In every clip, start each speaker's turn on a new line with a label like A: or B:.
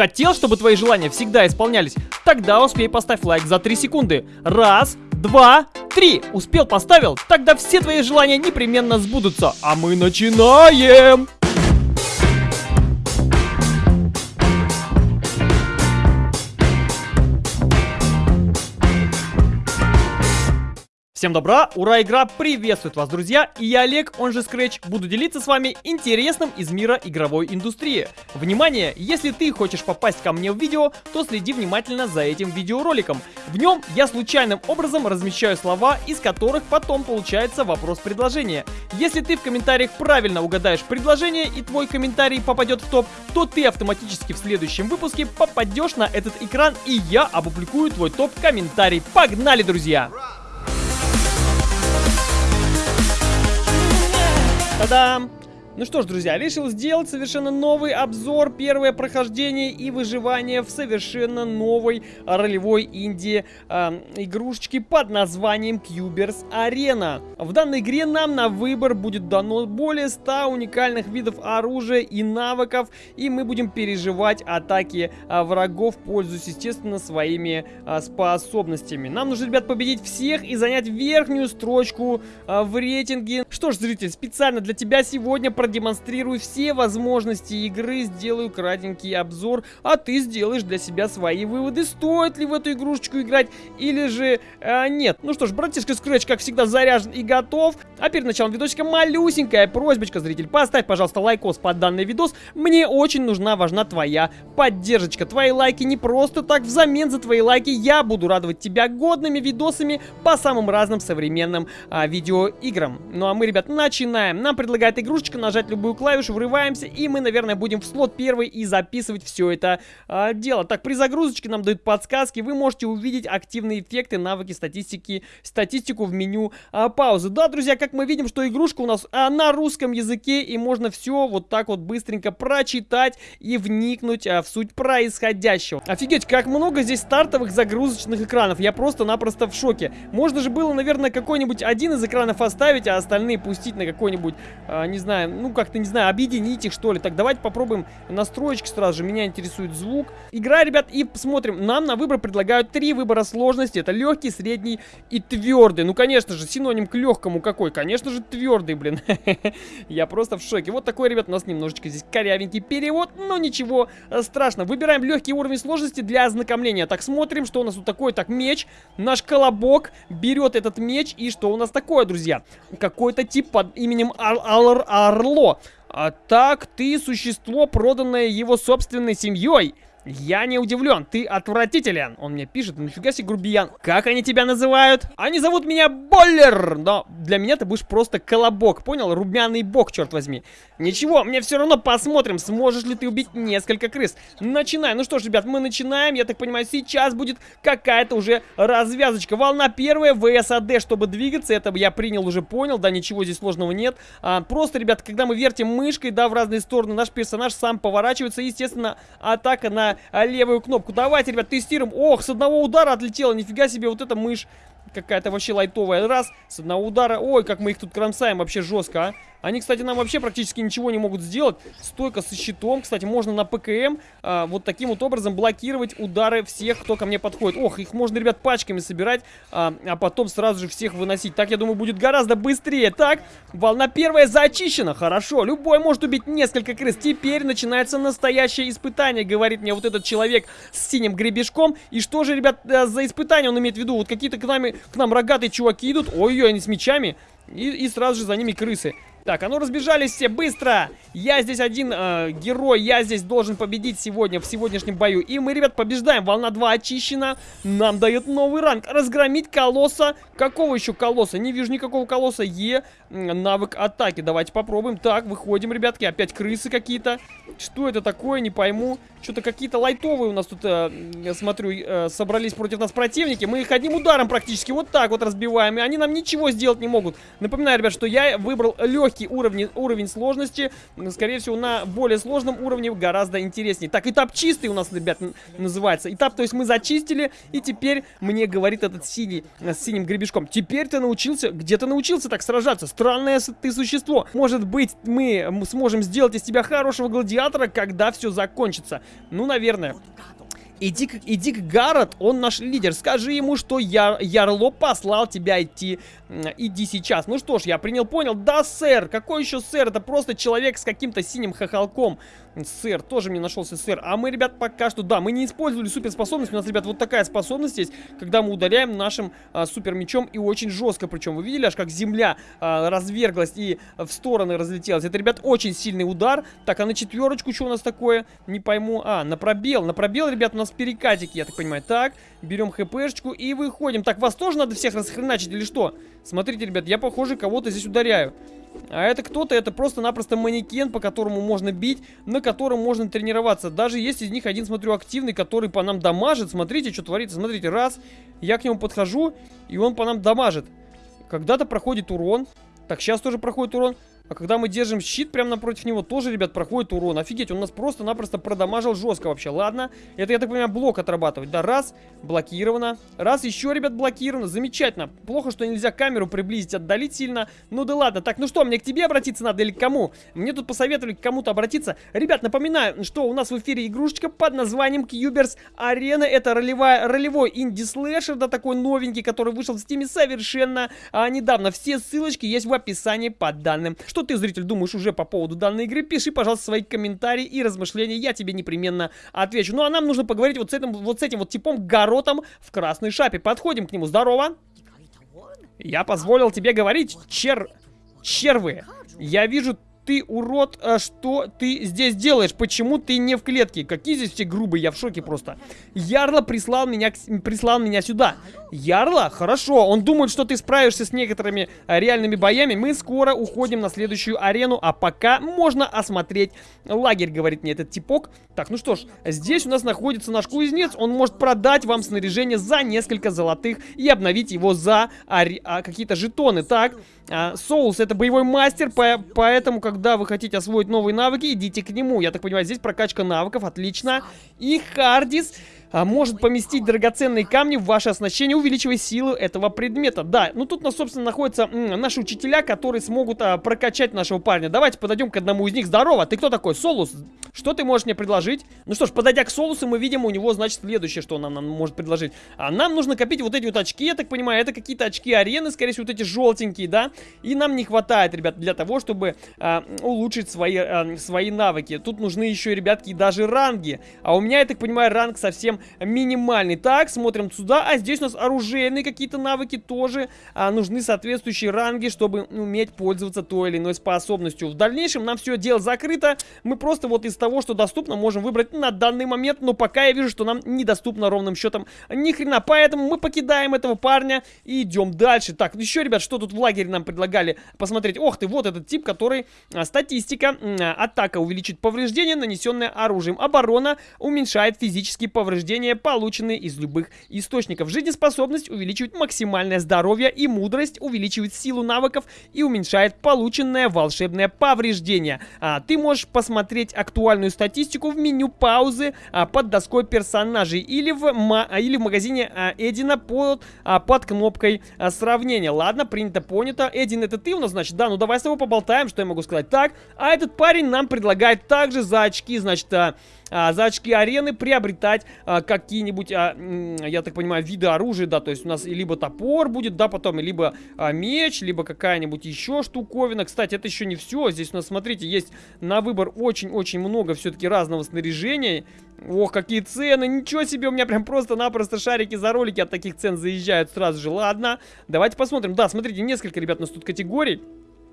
A: Хотел, чтобы твои желания всегда исполнялись? Тогда успей поставь лайк за 3 секунды. Раз, два, три. Успел, поставил? Тогда все твои желания непременно сбудутся. А мы начинаем! Всем добра, ура, игра приветствует вас, друзья, и я Олег, он же Scratch, буду делиться с вами интересным из мира игровой индустрии. Внимание, если ты хочешь попасть ко мне в видео, то следи внимательно за этим видеороликом. В нем я случайным образом размещаю слова, из которых потом получается вопрос-предложение. Если ты в комментариях правильно угадаешь предложение и твой комментарий попадет в топ, то ты автоматически в следующем выпуске попадешь на этот экран и я опубликую твой топ-комментарий. Погнали, друзья! Tadam! Ну что ж, друзья, решил сделать совершенно новый обзор, первое прохождение и выживание в совершенно новой ролевой инди э, игрушечки под названием Cubers Arena. В данной игре нам на выбор будет дано более 100 уникальных видов оружия и навыков, и мы будем переживать атаки э, врагов, пользуясь, естественно, своими э, способностями. Нам нужно, ребят, победить всех и занять верхнюю строчку э, в рейтинге. Что ж, зритель, специально для тебя сегодня продемонстрирую все возможности игры, сделаю кратенький обзор, а ты сделаешь для себя свои выводы, стоит ли в эту игрушечку играть или же э, нет. Ну что ж, братишка Scratch, как всегда, заряжен и готов. А перед началом видосика малюсенькая просьбочка, зритель, поставь, пожалуйста, лайкос под данный видос. Мне очень нужна, важна твоя поддержка. Твои лайки не просто так, взамен за твои лайки я буду радовать тебя годными видосами по самым разным современным а, видеоиграм. Ну а мы, ребят, начинаем. Нам предлагает игрушечка на нажать любую клавишу, врываемся, и мы, наверное, будем в слот первый и записывать все это э, дело. Так, при загрузочке нам дают подсказки, вы можете увидеть активные эффекты, навыки, статистики, статистику в меню э, паузы. Да, друзья, как мы видим, что игрушка у нас э, на русском языке, и можно все вот так вот быстренько прочитать и вникнуть э, в суть происходящего. Офигеть, как много здесь стартовых загрузочных экранов, я просто-напросто в шоке. Можно же было, наверное, какой-нибудь один из экранов оставить, а остальные пустить на какой-нибудь, э, не знаю, ну, как-то, не знаю, объединить их, что ли. Так, давайте попробуем настроечки сразу же. Меня интересует звук. Игра, ребят, и посмотрим. Нам на выбор предлагают три выбора сложности. Это легкий, средний и твердый. Ну, конечно же, синоним к легкому какой? Конечно же, твердый, блин. Я просто в шоке. Вот такой, ребят, у нас немножечко здесь корявенький перевод, но ничего страшного. Выбираем легкий уровень сложности для ознакомления. Так, смотрим, что у нас тут такое. Так, меч. Наш колобок берет этот меч. И что у нас такое, друзья? Какой-то тип под именем Ар Ар Ар Орло. А так ты существо, проданное его собственной семьей. Я не удивлен, ты отвратителен. Он мне пишет, нафига себе грубиян. Как они тебя называют? Они зовут меня Боллер, но для меня ты будешь просто колобок, понял? Румяный бог, черт возьми. Ничего, мне все равно посмотрим, сможешь ли ты убить несколько крыс. Начинаем. Ну что ж, ребят, мы начинаем. Я так понимаю, сейчас будет какая-то уже развязочка. Волна первая, ВСАД, чтобы двигаться. Это я принял, уже понял. Да, ничего здесь сложного нет. А, просто, ребят, когда мы вертим мышкой, да, в разные стороны, наш персонаж сам поворачивается. Естественно, атака на а, левую кнопку. Давайте, ребят, тестируем. Ох, с одного удара отлетела. Нифига себе, вот эта мышь какая-то вообще лайтовая. Раз, с одного удара. Ой, как мы их тут кромсаем вообще жестко, а. Они, кстати, нам вообще практически ничего не могут сделать. Стойка со щитом. Кстати, можно на ПКМ а, вот таким вот образом блокировать удары всех, кто ко мне подходит. Ох, их можно, ребят, пачками собирать, а, а потом сразу же всех выносить. Так, я думаю, будет гораздо быстрее. Так, волна первая зачищена. Хорошо, любой может убить несколько крыс. Теперь начинается настоящее испытание, говорит мне вот этот человек с синим гребешком. И что же, ребят, э, за испытание он имеет в виду? Вот какие-то к, нами, к нам рогатые чуваки идут. Ой-ой, они с мечами. И, и сразу же за ними крысы. Так, а ну разбежались все, быстро! Я здесь один э, герой, я здесь должен победить сегодня, в сегодняшнем бою. И мы, ребят, побеждаем. Волна 2 очищена. Нам дает новый ранг. Разгромить колосса. Какого еще колосса? Не вижу никакого колосса. Е, навык атаки. Давайте попробуем. Так, выходим, ребятки. Опять крысы какие-то. Что это такое, не пойму. Что-то какие-то лайтовые у нас тут, э, смотрю, э, собрались против нас противники. Мы их одним ударом практически вот так вот разбиваем. И они нам ничего сделать не могут. Напоминаю, ребят, что я выбрал легкий уровень, уровень сложности. Скорее всего, на более сложном уровне гораздо интереснее. Так, этап чистый у нас, ребят, называется. Этап, то есть мы зачистили, и теперь мне говорит этот синий, э, с синим гребешком. Теперь ты научился, где ты научился так сражаться? Странное ты существо. Может быть, мы сможем сделать из тебя хорошего гладиатора, когда все закончится. Ну, наверное. Иди, иди к Гаррет, он наш лидер. Скажи ему, что Яр, Ярло послал тебя идти. Иди сейчас. Ну что ж, я принял, понял. Да, сэр. Какой еще сэр? Это просто человек с каким-то синим хохолком. Сэр, тоже мне нашелся сэр. А мы, ребят, пока что, да, мы не использовали суперспособность. У нас, ребят, вот такая способность есть, когда мы ударяем нашим а, супер мечом и очень жестко. Причем, вы видели, аж как земля а, разверглась и в стороны разлетелась. Это, ребят, очень сильный удар. Так, а на четверочку что у нас такое? Не пойму. А, на пробел. На пробел, ребят, у нас перекатики, я так понимаю. Так, берем хпшечку и выходим. Так, вас тоже надо всех расхреначить или что? Смотрите, ребят, я, похоже, кого-то здесь ударяю. А это кто-то, это просто-напросто манекен, по которому можно бить, на котором можно тренироваться. Даже есть из них один, смотрю, активный, который по нам дамажит. Смотрите, что творится. Смотрите, раз, я к нему подхожу, и он по нам дамажит. Когда-то проходит урон. Так, сейчас тоже проходит урон. А когда мы держим щит прямо напротив него, тоже, ребят, проходит урон. Офигеть, он нас просто-напросто продамажил жестко вообще. Ладно, это, я так понимаю, блок отрабатывать. Да, раз, блокировано. Раз, еще, ребят, блокировано. Замечательно. Плохо, что нельзя камеру приблизить, отдалить сильно. Ну да ладно. Так, ну что, мне к тебе обратиться надо или к кому? Мне тут посоветовали к кому-то обратиться. Ребят, напоминаю, что у нас в эфире игрушечка под названием Cubers Arena. Это ролевая, ролевой инди-слэшер, да, такой новенький, который вышел в стиме совершенно а, недавно. Все ссылочки есть в описании под данным. Что что ты, зритель, думаешь уже по поводу данной игры, пиши, пожалуйста, свои комментарии и размышления, я тебе непременно отвечу. Ну а нам нужно поговорить вот с этим вот, с этим вот типом Гаротом в красной шапе. Подходим к нему, здорово. Я позволил тебе говорить, чер... червы. Я вижу ты, урод, а что ты здесь делаешь? Почему ты не в клетке? Какие здесь все грубые, я в шоке просто. Ярла прислал меня, прислал меня сюда. Ярла? Хорошо, он думает, что ты справишься с некоторыми а, реальными боями. Мы скоро уходим на следующую арену, а пока можно осмотреть лагерь, говорит мне этот типок. Так, ну что ж, здесь у нас находится наш кузнец. Он может продать вам снаряжение за несколько золотых и обновить его за а, какие-то жетоны. Так, а, это боевой мастер, по поэтому, когда вы хотите освоить новые навыки, идите к нему. Я так понимаю, здесь прокачка навыков, отлично. И Хардис может поместить драгоценные камни в ваше оснащение, увеличивая силу этого предмета. Да, ну тут, собственно, находятся наши учителя, которые смогут а, прокачать нашего парня. Давайте подойдем к одному из них. Здорово, ты кто такой? Солус, что ты можешь мне предложить? Ну что ж, подойдя к Солусу, мы видим у него, значит, следующее, что он нам, нам может предложить. А нам нужно копить вот эти вот очки, я так понимаю, это какие-то очки арены, скорее всего, вот эти желтенькие, да? И нам не хватает, ребят, для того, чтобы а, улучшить свои, а, свои навыки. Тут нужны еще, ребятки, даже ранги. А у меня, я так понимаю, ранг совсем минимальный. Так, смотрим сюда. А здесь у нас оружейные какие-то навыки тоже. А, нужны соответствующие ранги, чтобы уметь пользоваться той или иной способностью. В дальнейшем нам все дело закрыто. Мы просто вот из того, что доступно, можем выбрать на данный момент. Но пока я вижу, что нам недоступно ровным счетом ни хрена. Поэтому мы покидаем этого парня и идем дальше. Так, еще, ребят, что тут в лагере нам предлагали посмотреть? Ох ты, вот этот тип, который... А, статистика. А, атака увеличит повреждения, нанесенные оружием. Оборона уменьшает физические повреждения повреждения, полученные из любых источников. Жизнеспособность увеличивает максимальное здоровье и мудрость, увеличивает силу навыков и уменьшает полученное волшебное повреждение. А, ты можешь посмотреть актуальную статистику в меню паузы а, под доской персонажей или в, ма или в магазине а, Эдина под, а, под кнопкой а, сравнения. Ладно, принято, понято. Эдин, это ты у нас, значит? Да, ну давай с тобой поболтаем, что я могу сказать. Так, а этот парень нам предлагает также за очки, значит, а, а, за очки арены приобретать а, какие-нибудь, а, я так понимаю, виды оружия, да, то есть у нас либо топор будет, да, потом, либо а, меч, либо какая-нибудь еще штуковина. Кстати, это еще не все, здесь у нас, смотрите, есть на выбор очень-очень много все-таки разного снаряжения. Ох, какие цены, ничего себе, у меня прям просто-напросто шарики за ролики от таких цен заезжают сразу же. Ладно, давайте посмотрим. Да, смотрите, несколько, ребят, у нас тут категорий.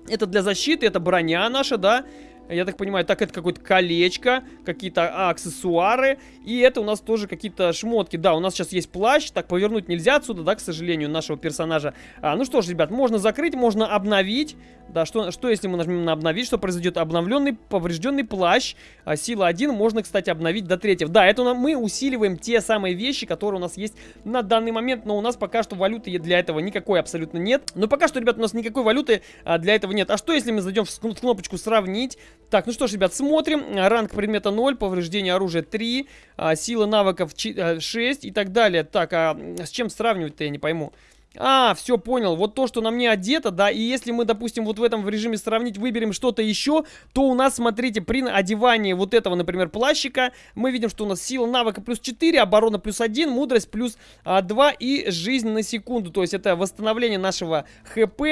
A: Это для защиты, это броня наша, да. Я так понимаю, так это какое-то колечко, какие-то аксессуары. И это у нас тоже какие-то шмотки. Да, у нас сейчас есть плащ. Так, повернуть нельзя отсюда, да, к сожалению, нашего персонажа. А, ну что ж, ребят, можно закрыть, можно обновить. Да, что, что если мы нажмем на обновить, что произойдет? Обновленный, поврежденный плащ. А, сила 1 можно, кстати, обновить до третьего. Да, это мы усиливаем те самые вещи, которые у нас есть на данный момент. Но у нас пока что валюты для этого никакой абсолютно нет. Но пока что, ребят, у нас никакой валюты а, для этого нет. А что если мы зайдем в кнопочку сравнить? Так, ну что ж, ребят, смотрим. Ранг предмета 0, повреждение оружия 3, а, сила навыков 6 а, и так далее. Так, а с чем сравнивать-то, я не пойму. А, все, понял. Вот то, что на мне одето, да, и если мы, допустим, вот в этом в режиме сравнить выберем что-то еще, то у нас, смотрите, при одевании вот этого, например, плащика, мы видим, что у нас сила навыка плюс 4, оборона плюс 1, мудрость плюс а, 2 и жизнь на секунду. То есть это восстановление нашего ХП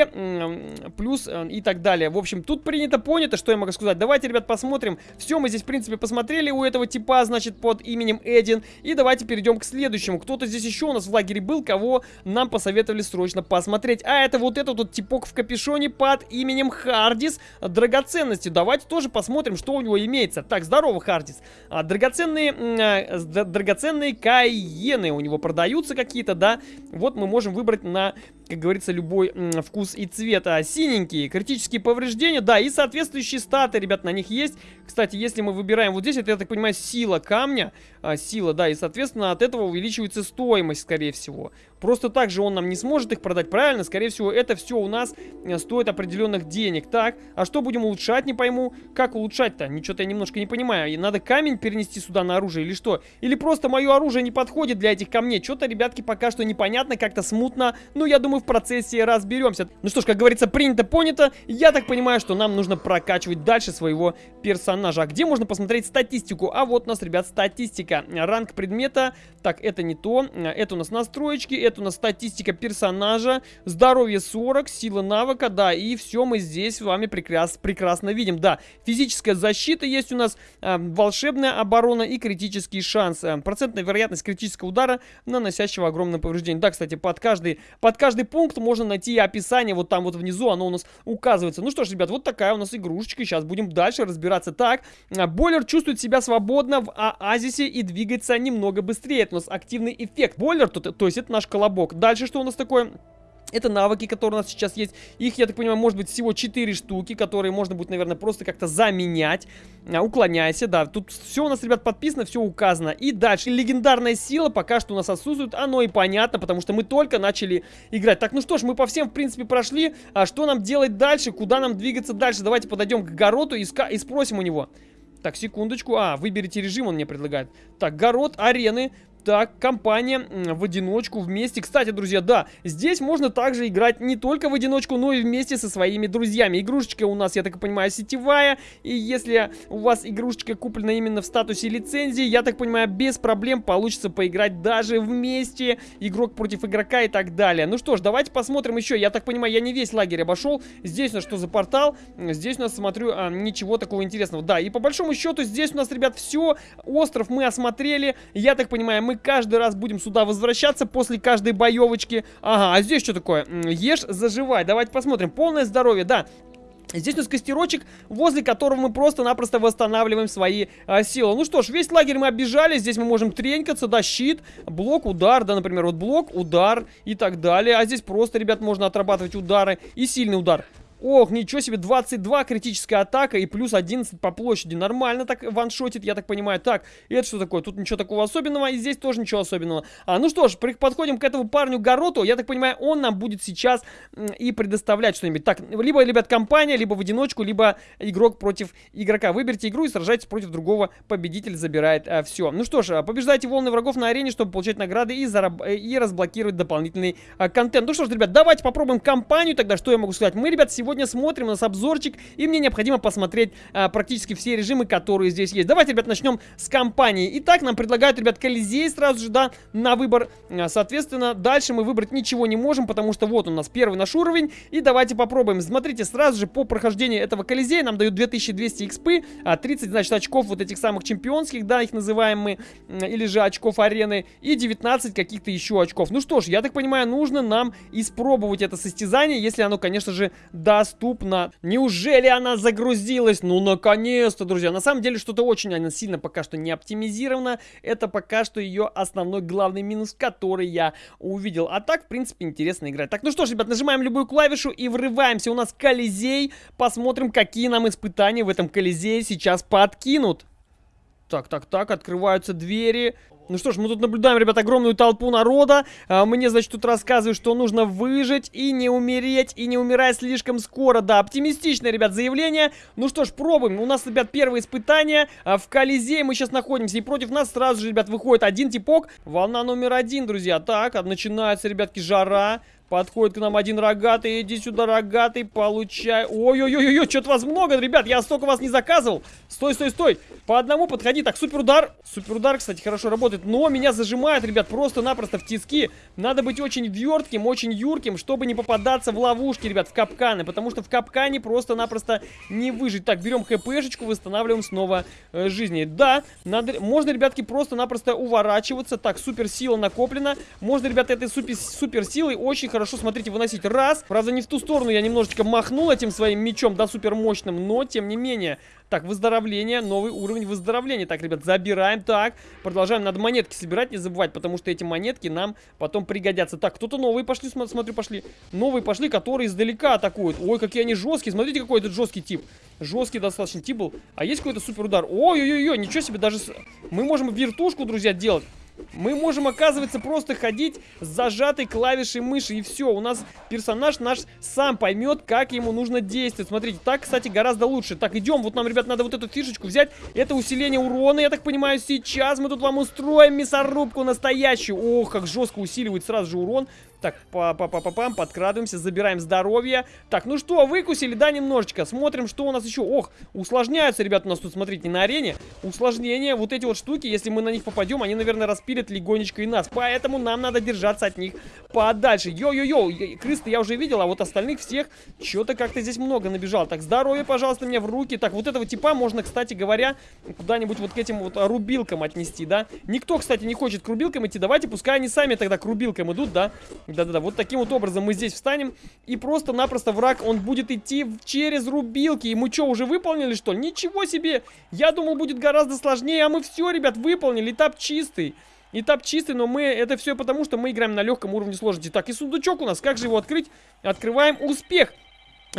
A: плюс а, и так далее. В общем, тут принято, понято, что я могу сказать. Давайте, ребят, посмотрим. Все, мы здесь, в принципе, посмотрели у этого типа, значит, под именем Эдин. И давайте перейдем к следующему. Кто-то здесь еще у нас в лагере был, кого нам посоветовали срочно посмотреть. А это вот этот вот типок в капюшоне под именем Хардис. Драгоценности. Давайте тоже посмотрим, что у него имеется. Так, здорово, Хардис. А, драгоценные, а, драгоценные кайены у него продаются какие-то, да. Вот мы можем выбрать на как говорится, любой вкус и цвет. А синенькие, критические повреждения, да, и соответствующие статы, ребят, на них есть. Кстати, если мы выбираем вот здесь, это, я так понимаю, сила камня, а, сила, да, и, соответственно, от этого увеличивается стоимость, скорее всего. Просто так же он нам не сможет их продать, правильно? Скорее всего, это все у нас э, стоит определенных денег. Так, а что будем улучшать, не пойму. Как улучшать-то? Ничего-то я немножко не понимаю. Надо камень перенести сюда на оружие или что? Или просто мое оружие не подходит для этих камней? Что-то, ребятки, пока что непонятно, как-то смутно. Ну, я думаю, в процессе разберемся. Ну что ж, как говорится, принято, понято. Я так понимаю, что нам нужно прокачивать дальше своего персонажа. А где можно посмотреть статистику? А вот у нас, ребят, статистика. Ранг предмета. Так, это не то. Это у нас настроечки это у нас статистика персонажа, здоровье 40, сила навыка, да, и все мы здесь с вами прекрас, прекрасно видим. Да, физическая защита есть у нас, э, волшебная оборона и критический шанс. Э, процентная вероятность критического удара, наносящего огромное повреждение. Да, кстати, под каждый, под каждый пункт можно найти описание, вот там вот внизу оно у нас указывается. Ну что ж, ребят, вот такая у нас игрушечка, сейчас будем дальше разбираться. Так, э, бойлер чувствует себя свободно в оазисе и двигается немного быстрее. Это у нас активный эффект. Бойлер, то, то есть это наш колобок. Дальше что у нас такое? Это навыки, которые у нас сейчас есть. Их, я так понимаю, может быть всего 4 штуки, которые можно будет, наверное, просто как-то заменять. А, уклоняйся, да. Тут все у нас, ребят, подписано, все указано. И дальше. Легендарная сила пока что у нас отсутствует. Оно и понятно, потому что мы только начали играть. Так, ну что ж, мы по всем, в принципе, прошли. А что нам делать дальше? Куда нам двигаться дальше? Давайте подойдем к Гороту и, и спросим у него. Так, секундочку. А, выберите режим, он мне предлагает. Так, Город, арены. Так, компания в одиночку, вместе. Кстати, друзья, да, здесь можно также играть не только в одиночку, но и вместе со своими друзьями. Игрушечка у нас, я так понимаю, сетевая. И если у вас игрушечка куплена именно в статусе лицензии, я так понимаю, без проблем получится поиграть даже вместе. Игрок против игрока и так далее. Ну что ж, давайте посмотрим еще. Я так понимаю, я не весь лагерь обошел. Здесь у нас что за портал? Здесь у нас, смотрю, а, ничего такого интересного. Да, и по большому счету здесь у нас, ребят, все. Остров мы осмотрели. Я так понимаю, мы каждый раз будем сюда возвращаться после каждой боевочки. Ага, а здесь что такое? Ешь, заживай. Давайте посмотрим. Полное здоровье, да. Здесь у нас костерочек, возле которого мы просто-напросто восстанавливаем свои а, силы. Ну что ж, весь лагерь мы оббежали. Здесь мы можем тренькаться, да, щит, блок, удар, да, например, вот блок, удар и так далее. А здесь просто, ребят, можно отрабатывать удары и сильный удар. Ох, ничего себе, 22 критическая атака и плюс 11 по площади. Нормально так ваншотит, я так понимаю. Так, это что такое? Тут ничего такого особенного, и здесь тоже ничего особенного. А, ну что ж, подходим к этому парню Гороту. Я так понимаю, он нам будет сейчас и предоставлять что-нибудь. Так, либо, ребят, компания, либо в одиночку, либо игрок против игрока. Выберите игру и сражайтесь против другого. Победитель забирает а, все. Ну что ж, а, побеждайте волны врагов на арене, чтобы получать награды и, зараб и разблокировать дополнительный а, контент. Ну что ж, ребят, давайте попробуем компанию тогда. Что я могу сказать? Мы, ребят, сегодня сегодня смотрим у нас обзорчик, и мне необходимо посмотреть а, практически все режимы, которые здесь есть. Давайте, ребят, начнем с компании. Итак, нам предлагают, ребят, Колизей сразу же, да, на выбор. А, соответственно, дальше мы выбрать ничего не можем, потому что вот у нас первый наш уровень. И давайте попробуем. Смотрите, сразу же по прохождению этого Колизея нам дают 2200 экспы, а 30, значит, очков вот этих самых чемпионских, да, их называем мы, или же очков арены, и 19 каких-то еще очков. Ну что ж, я так понимаю, нужно нам испробовать это состязание, если оно, конечно же, да доступна. Неужели она загрузилась? Ну, наконец-то, друзья. На самом деле, что-то очень она сильно пока что не оптимизирована. Это пока что ее основной главный минус, который я увидел. А так, в принципе, интересно играть. Так, ну что ж, ребят, нажимаем любую клавишу и врываемся. У нас Колизей. Посмотрим, какие нам испытания в этом Колизее сейчас подкинут. Так, так, так, открываются двери. Ну что ж, мы тут наблюдаем, ребят, огромную толпу народа. А, мне, значит, тут рассказывают, что нужно выжить и не умереть, и не умирать слишком скоро. Да, оптимистичное, ребят, заявление. Ну что ж, пробуем. У нас, ребят, первое испытание. А, в Колизее мы сейчас находимся. И против нас сразу же, ребят, выходит один типок. Волна номер один, друзья. Так, начинается, ребятки, жара. Подходит к нам один рогатый. Иди сюда, рогатый, получай. Ой-ой-ой-ой, что-то вас много, ребят. Я столько вас не заказывал. Стой, стой, стой. По одному подходи. Так, супер удар. Супер удар, кстати, хорошо работает. Но меня зажимает, ребят, просто-напросто в тиски. Надо быть очень вертким, очень юрким, чтобы не попадаться в ловушки, ребят, в капканы. Потому что в капкане просто-напросто не выжить. Так, берем хпшечку, восстанавливаем снова э, жизни. Да, надо, можно, ребятки, просто-напросто уворачиваться. Так, супер сила накоплена. Можно, ребята, этой супер, супер силой очень хорошо, смотрите, выносить. Раз. Правда, не в ту сторону я немножечко махнул этим своим мечом, да, супер мощным. Но, тем не менее. Так, выздоровление, новый уровень выздоровления. Так, ребят, забираем. Так, продолжаем. Надо монетки собирать, не забывать, потому что эти монетки нам потом пригодятся. Так, кто-то новые пошли, смотрю, пошли. Новые пошли, которые издалека атакуют. Ой, какие они жесткие. Смотрите, какой этот жесткий тип. Жесткий достаточно тип был. А есть какой-то супер удар? Ой-ой-ой, ничего себе, даже... Мы можем вертушку, друзья, делать. Мы можем, оказывается, просто ходить с зажатой клавишей мыши. И все, у нас персонаж наш сам поймет, как ему нужно действовать. Смотрите, так, кстати, гораздо лучше. Так, идем. Вот нам, ребят, надо вот эту фишечку взять. Это усиление урона, я так понимаю, сейчас мы тут вам устроим мясорубку настоящую. Ох, как жестко усиливает сразу же урон. Так, па па па па пам подкрадываемся, забираем здоровье. Так, ну что, выкусили, да, немножечко. Смотрим, что у нас еще. Ох, усложняются, ребят, у нас тут, смотрите, на арене. Усложнения, вот эти вот штуки, если мы на них попадем, они, наверное, распилят легонечко и нас. Поэтому нам надо держаться от них подальше. Йо-йо-йо, крыс я уже видел, а вот остальных всех что-то как-то здесь много набежал. Так, здоровье, пожалуйста, мне в руки. Так, вот этого типа можно, кстати говоря, куда-нибудь вот к этим вот рубилкам отнести, да. Никто, кстати, не хочет к рубилкам идти. Давайте, пускай они сами тогда к рубилкам идут, да. Да-да-да, вот таким вот образом мы здесь встанем. И просто-напросто враг, он будет идти через рубилки. И мы что, уже выполнили, что ли? Ничего себе! Я думал, будет гораздо сложнее, а мы все, ребят, выполнили. Этап чистый. Этап чистый, но мы... Это все потому, что мы играем на легком уровне сложности. Так, и сундучок у нас. Как же его открыть? Открываем. Успех!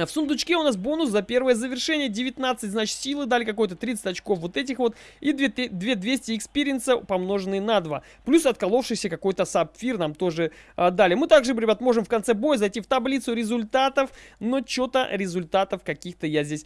A: В сундучке у нас бонус за первое завершение 19, значит, силы дали какой-то 30 очков вот этих вот. И 2200 experience а помноженные на 2. Плюс отколовшийся какой-то сапфир нам тоже а, дали. Мы также, ребят, можем в конце боя зайти в таблицу результатов, но что-то результатов каких-то я здесь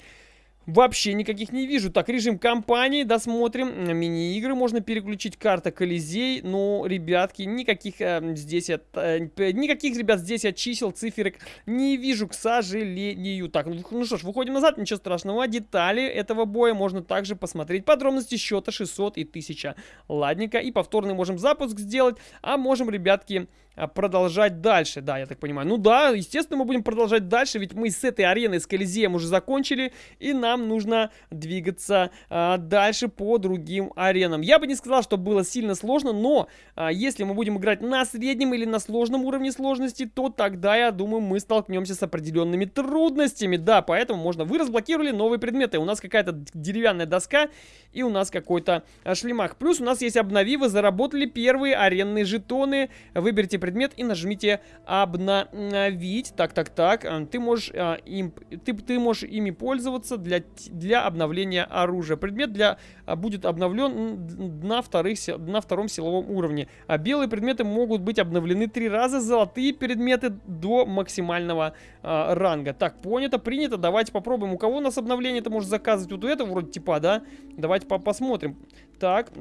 A: Вообще никаких не вижу. Так, режим кампании, досмотрим. Мини-игры можно переключить. Карта Колизей. Ну, ребятки, никаких э, здесь от, э, никаких, ребят, здесь от чисел, циферок не вижу, к сожалению. Так, ну, ну что ж, выходим назад, ничего страшного. Детали этого боя можно также посмотреть. Подробности счета 600 и 1000. Ладненько. И повторный можем запуск сделать. А можем, ребятки, продолжать дальше. Да, я так понимаю. Ну да, естественно, мы будем продолжать дальше, ведь мы с этой арены, с Колизеем уже закончили, и нам нужно двигаться а, дальше по другим аренам. Я бы не сказал, что было сильно сложно, но а, если мы будем играть на среднем или на сложном уровне сложности, то тогда, я думаю, мы столкнемся с определенными трудностями. Да, поэтому можно... Вы разблокировали новые предметы. У нас какая-то деревянная доска, и у нас какой-то а, шлемах. Плюс у нас есть обнови, вы заработали первые аренные жетоны. Выберите предмет и нажмите обновить. Так, так, так. Э, ты можешь, а, им, ты, ты можешь ими пользоваться для, для обновления оружия. Предмет для, а, будет обновлен на, вторых, на втором силовом уровне. А белые предметы могут быть обновлены три раза. Золотые предметы до максимального а, ранга. Так, понято, принято. Давайте попробуем. У кого у нас обновление это может заказывать? Вот у этого вроде типа, да? Давайте по посмотрим. Так,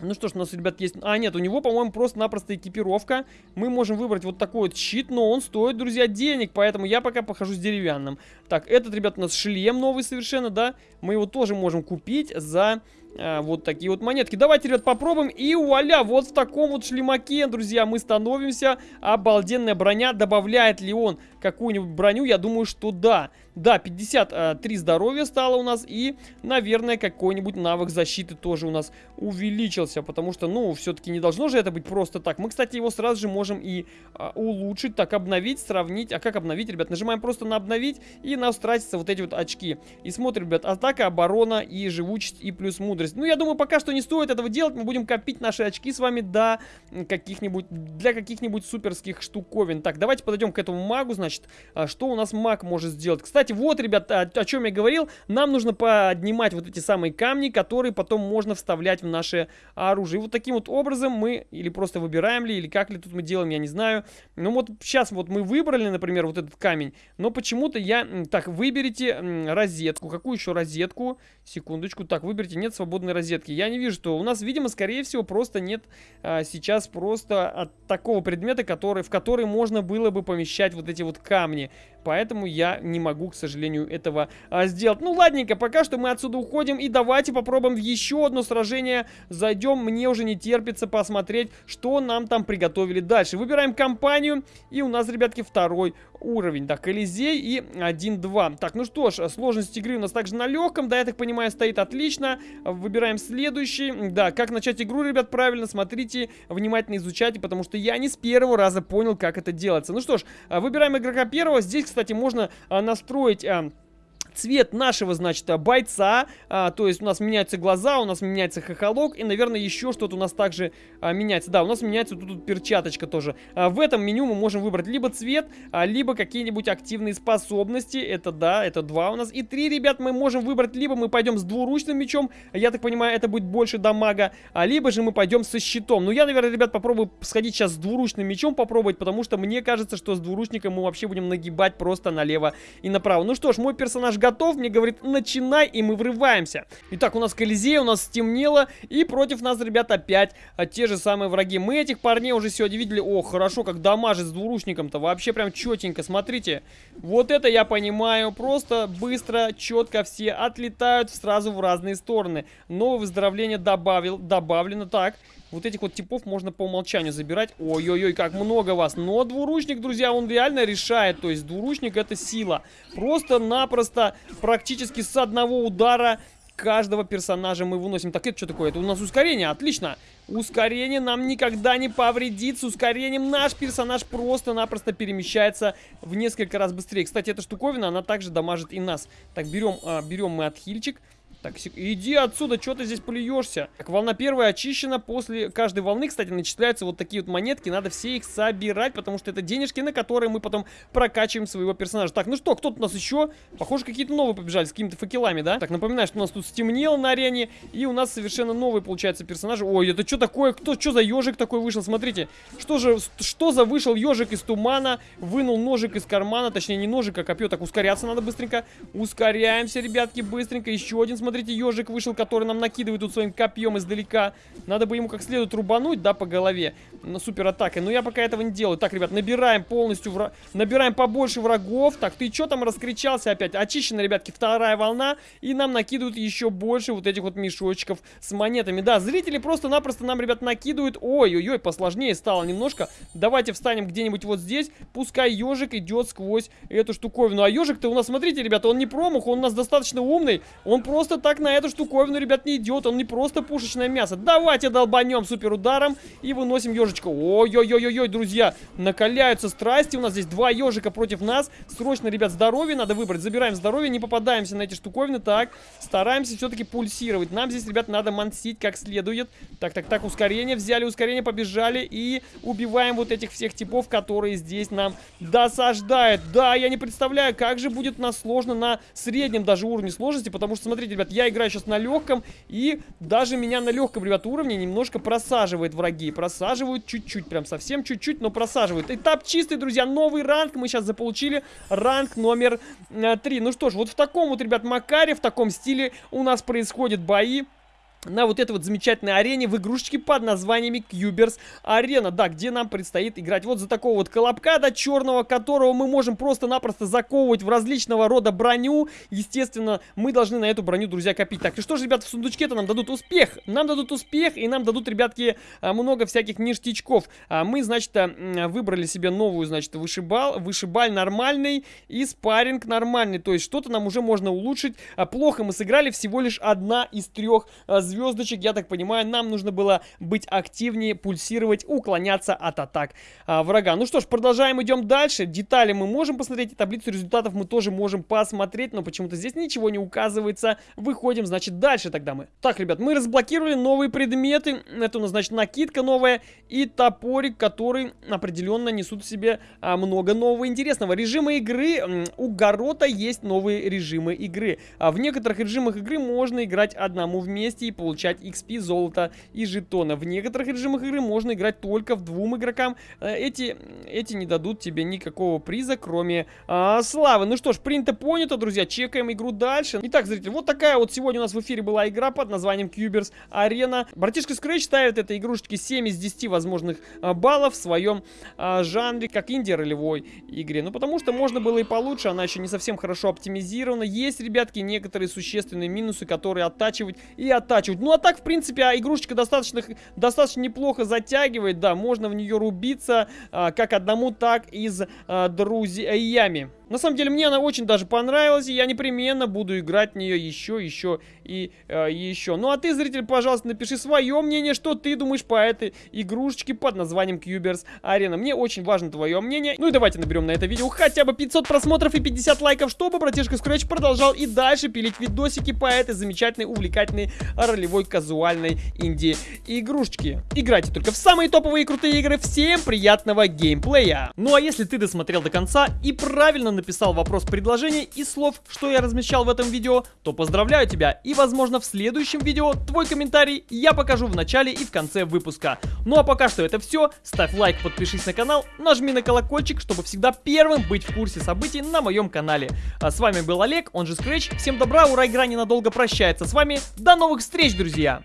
A: ну что ж, у нас, ребят, есть... А, нет, у него, по-моему, просто-напросто экипировка. Мы можем выбрать вот такой вот щит, но он стоит, друзья, денег, поэтому я пока похожу с деревянным. Так, этот, ребят, у нас шлем новый совершенно, да? Мы его тоже можем купить за а, вот такие вот монетки. Давайте, ребят, попробуем. И вуаля, вот в таком вот шлемаке, друзья, мы становимся. Обалденная броня. Добавляет ли он какую-нибудь броню? Я думаю, что да. Да, 53 здоровья стало у нас. И, наверное, какой-нибудь навык защиты тоже у нас увеличился. Потому что, ну, все-таки не должно же это быть просто так. Мы, кстати, его сразу же можем и а, улучшить. Так, обновить, сравнить. А как обновить, ребят? Нажимаем просто на обновить. И у нас тратятся вот эти вот очки. И смотрим, ребят, атака, оборона и живучесть и плюс мудрость. Ну, я думаю, пока что не стоит этого делать. Мы будем копить наши очки с вами до каких-нибудь, для каких-нибудь суперских штуковин. Так, давайте подойдем к этому магу, значит. А, что у нас маг может сделать? Кстати, вот, ребят, о, о чем я говорил. Нам нужно поднимать вот эти самые камни, которые потом можно вставлять в наше оружие. И вот таким вот образом мы или просто выбираем ли, или как ли тут мы делаем, я не знаю. Ну вот сейчас вот мы выбрали, например, вот этот камень, но почему-то я... Так, выберите розетку. Какую еще розетку? Секундочку. Так, выберите, нет свободной розетки. Я не вижу, что у нас, видимо, скорее всего, просто нет а, сейчас просто от такого предмета, который, в который можно было бы помещать вот эти вот камни. Поэтому я не могу, к сожалению, этого а, сделать. Ну, ладненько, пока что мы отсюда уходим. И давайте попробуем в еще одно сражение. Зайдем, мне уже не терпится посмотреть, что нам там приготовили дальше. Выбираем компанию. И у нас, ребятки, второй уровень. Да, Колизей и 1-2. Так, ну что ж, сложность игры у нас также на легком. Да, я так понимаю, стоит отлично. Выбираем следующий. Да, как начать игру, ребят, правильно, смотрите, внимательно изучайте, потому что я не с первого раза понял, как это делается. Ну что ж, выбираем игрока первого. Здесь, кстати, можно а, настроить... Цвет нашего, значит, бойца, а, то есть у нас меняются глаза, у нас меняется хохолок, и, наверное, еще что-то у нас также а, меняется. Да, у нас меняется тут, тут перчаточка тоже. А, в этом меню мы можем выбрать либо цвет, а, либо какие-нибудь активные способности. Это, да, это два у нас. И три, ребят, мы можем выбрать, либо мы пойдем с двуручным мечом, я так понимаю, это будет больше дамага, а либо же мы пойдем со щитом. Ну, я, наверное, ребят, попробую сходить сейчас с двуручным мечом попробовать, потому что мне кажется, что с двуручником мы вообще будем нагибать просто налево и направо. Ну что ж, мой персонаж готов, мне говорит, начинай, и мы врываемся. Итак, у нас Колизей, у нас стемнело, и против нас, ребят, опять а, те же самые враги. Мы этих парней уже сегодня видели. О, хорошо, как дамажит с двуручником-то, вообще прям четенько, смотрите. Вот это я понимаю, просто быстро, четко все отлетают сразу в разные стороны. Новое выздоровление добавил, добавлено, так... Вот этих вот типов можно по умолчанию забирать. Ой-ой-ой, как много вас. Но двуручник, друзья, он реально решает. То есть двуручник это сила. Просто-напросто, практически с одного удара каждого персонажа мы выносим. Так, это что такое? Это у нас ускорение, отлично. Ускорение нам никогда не повредит. С ускорением наш персонаж просто-напросто перемещается в несколько раз быстрее. Кстати, эта штуковина, она также дамажит и нас. Так, берем, а, берем мы отхильчик. Так, иди отсюда, что ты здесь плюешься? Так, волна первая очищена. После каждой волны, кстати, начисляются вот такие вот монетки. Надо все их собирать, потому что это денежки, на которые мы потом прокачиваем своего персонажа. Так, ну что, кто тут у нас еще? Похоже, какие-то новые побежали с какими-то факелами, да? Так, напоминаю, что у нас тут стемнело на арене. И у нас совершенно новый, получается, персонаж. Ой, это что такое? Кто, что за ежик такой вышел? Смотрите, что же, что за вышел ежик из тумана? Вынул ножик из кармана, точнее, не ножик, а копье. Так, ускоряться надо быстренько. Ускоряемся, ребятки, быстренько. Еще один, смотрите смотрите, ежик вышел, который нам накидывает тут своим копьем издалека. Надо бы ему как следует рубануть, да, по голове. На супер атакой. Но я пока этого не делаю. Так, ребят, набираем полностью, вра... набираем побольше врагов. Так, ты что там раскричался опять? Очищена, ребятки, вторая волна. И нам накидывают еще больше вот этих вот мешочков с монетами. Да, зрители просто-напросто нам, ребят, накидывают. Ой-ой-ой, посложнее стало немножко. Давайте встанем где-нибудь вот здесь. Пускай ежик идет сквозь эту штуковину. А ежик-то у нас, смотрите, ребята, он не промах, он у нас достаточно умный. Он просто так на эту штуковину, ребят, не идет. Он не просто пушечное мясо. Давайте долбанем супер ударом и выносим ежичка. Ой-ой-ой-ой, друзья, накаляются страсти. У нас здесь два ежика против нас. Срочно, ребят, здоровье надо выбрать. Забираем здоровье, не попадаемся на эти штуковины. Так, стараемся все-таки пульсировать. Нам здесь, ребят, надо мансить как следует. Так, так, так, ускорение. Взяли ускорение, побежали и убиваем вот этих всех типов, которые здесь нам досаждают. Да, я не представляю, как же будет нас сложно на среднем даже уровне сложности, потому что, смотрите, ребят, я играю сейчас на легком, и даже меня на легком, ребят, уровне немножко просаживает враги. Просаживают чуть-чуть, прям совсем чуть-чуть, но просаживают. Этап чистый, друзья, новый ранг мы сейчас заполучили. Ранг номер э, 3. Ну что ж, вот в таком вот, ребят, макаре, в таком стиле у нас происходят бои на вот этой вот замечательной арене в игрушечке под названиями Cubers Арена, да, где нам предстоит играть вот за такого вот колобка, да, черного, которого мы можем просто-напросто заковывать в различного рода броню. Естественно, мы должны на эту броню, друзья, копить. Так, и что же, ребят, в сундучке-то нам дадут успех? Нам дадут успех, и нам дадут, ребятки, а, много всяких ништячков. А мы, значит, а, выбрали себе новую, значит, вышибал, вышибаль нормальный и спарринг нормальный. То есть что-то нам уже можно улучшить. Плохо мы сыграли, всего лишь одна из трех звезд звездочек, я так понимаю, нам нужно было быть активнее, пульсировать, уклоняться от атак а, врага. Ну что ж, продолжаем, идем дальше. Детали мы можем посмотреть, таблицу результатов мы тоже можем посмотреть, но почему-то здесь ничего не указывается. Выходим, значит, дальше тогда мы. Так, ребят, мы разблокировали новые предметы. Это у нас, значит, накидка новая и топорик, который определенно несут в себе а, много нового интересного. Режимы игры. У Горота есть новые режимы игры. А в некоторых режимах игры можно играть одному вместе и получать XP, золото и жетона. В некоторых режимах игры можно играть только в двум игрокам. Э, эти, эти не дадут тебе никакого приза, кроме а, славы. Ну что ж, принято понято, друзья. Чекаем игру дальше. Итак, зрители, вот такая вот сегодня у нас в эфире была игра под названием Cubers Arena. Братишка Scratch ставит этой игрушечке 7 из 10 возможных а, баллов в своем а, жанре, как инди-ролевой игре. Ну, потому что можно было и получше, она еще не совсем хорошо оптимизирована. Есть, ребятки, некоторые существенные минусы, которые оттачивать и оттачивать. Ну, а так, в принципе, а игрушечка достаточно, достаточно неплохо затягивает, да, можно в нее рубиться, а, как одному, так и с а, друзьями. На самом деле, мне она очень даже понравилась, и я непременно буду играть в нее еще, еще и э, еще. Ну, а ты, зритель, пожалуйста, напиши свое мнение, что ты думаешь по этой игрушечке под названием Cubers Arena. Мне очень важно твое мнение. Ну и давайте наберем на это видео хотя бы 500 просмотров и 50 лайков, чтобы братишка Scratch продолжал и дальше пилить видосики по этой замечательной, увлекательной, ролевой, казуальной инди-игрушечке. Играйте только в самые топовые и крутые игры. Всем приятного геймплея! Ну а если ты досмотрел до конца и правильно написал вопрос предложения и слов, что я размещал в этом видео, то поздравляю тебя и возможно в следующем видео твой комментарий я покажу в начале и в конце выпуска. Ну а пока что это все, ставь лайк, подпишись на канал, нажми на колокольчик, чтобы всегда первым быть в курсе событий на моем канале. А с вами был Олег, он же Scratch, всем добра, ура, игра ненадолго прощается с вами, до новых встреч, друзья!